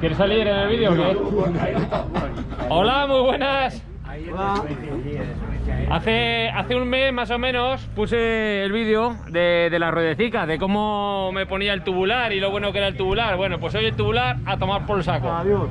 ¿Quieres salir en el vídeo o qué? Hola, muy buenas. Hace, hace un mes más o menos puse el vídeo de, de la ruedecica, de cómo me ponía el tubular y lo bueno que era el tubular. Bueno, pues hoy el tubular a tomar por el saco. Adiós.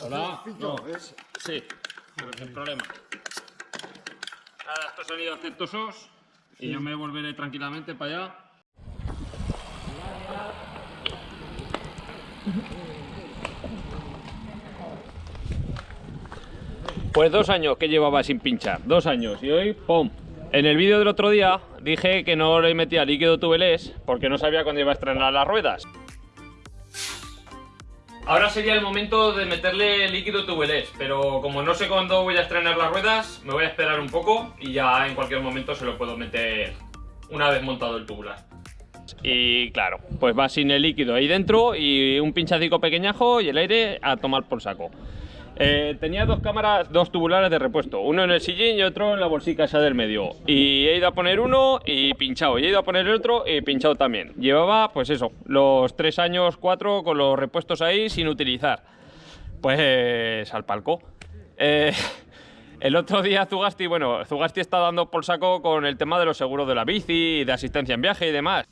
Hola. No. Sí, pero sin problema. Nada, estos sonidos aceitosos y yo me volveré tranquilamente para allá. Pues dos años que llevaba sin pinchar, dos años y hoy ¡pum! En el vídeo del otro día dije que no le metía líquido tubeless porque no sabía cuándo iba a estrenar las ruedas. Ahora sería el momento de meterle líquido tubeless, pero como no sé cuándo voy a estrenar las ruedas, me voy a esperar un poco y ya en cualquier momento se lo puedo meter una vez montado el tubular. Y claro, pues va sin el líquido ahí dentro y un pinchacico pequeñajo y el aire a tomar por saco. Eh, tenía dos cámaras, dos tubulares de repuesto, uno en el sillín y otro en la bolsica esa del medio. Y he ido a poner uno y pinchado, y he ido a poner el otro y pinchado también. Llevaba, pues eso, los tres años, cuatro, con los repuestos ahí sin utilizar. Pues al palco. Eh, el otro día Zugasti, bueno, Zugasti está dando por saco con el tema de los seguros de la bici, de asistencia en viaje y demás.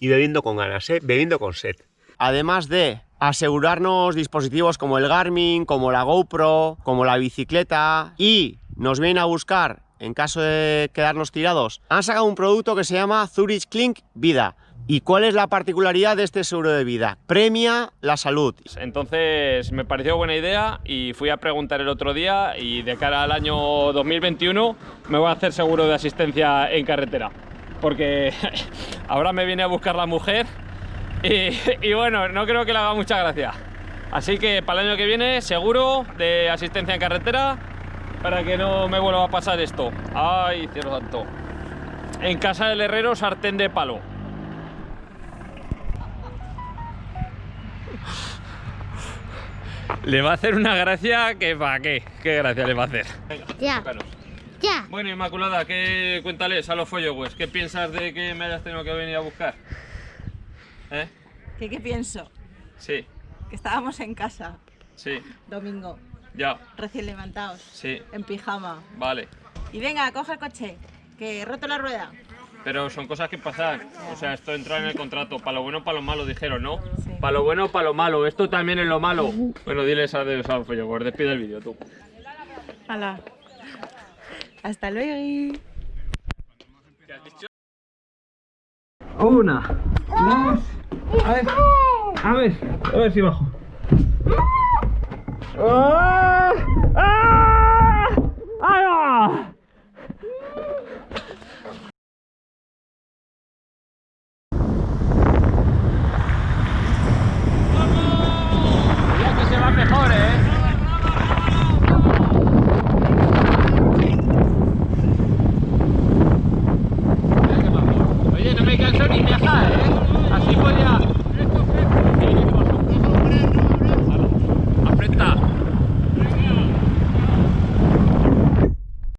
Y bebiendo con ganas, ¿eh? Bebiendo con sed. Además de asegurarnos dispositivos como el Garmin, como la GoPro, como la bicicleta y nos vienen a buscar en caso de quedarnos tirados, han sacado un producto que se llama Zurich Clink Vida. ¿Y cuál es la particularidad de este seguro de vida? Premia la salud. Entonces me pareció buena idea y fui a preguntar el otro día y de cara al año 2021 me voy a hacer seguro de asistencia en carretera. Porque ahora me viene a buscar la mujer y, y, bueno, no creo que le haga mucha gracia. Así que para el año que viene, seguro de asistencia en carretera para que no me vuelva a pasar esto. Ay, cielo santo. En casa del herrero, sartén de palo. Le va a hacer una gracia que para qué. ¿Qué gracia le va a hacer? Venga, Ya. tócanos. Ya. Bueno, Inmaculada, ¿qué cuéntales a los followers? ¿Qué piensas de que me hayas tenido que venir a buscar? ¿Eh? ¿Qué, ¿Qué pienso? Sí, Que estábamos en casa, sí, domingo, ya, recién levantados, sí, en pijama. vale. Y venga, coge el coche, que he roto la rueda. Pero son cosas que pasan. O sea, esto entra en el contrato. Para lo bueno, para lo malo, dijeron, ¿no? Sí. Para lo bueno, para lo malo. Esto también es lo malo. Bueno, diles a los followers. Despide el vídeo, tú. Hala. Hasta luego. Una, dos, a ver, a ver, a ver si bajo. ¡Ah!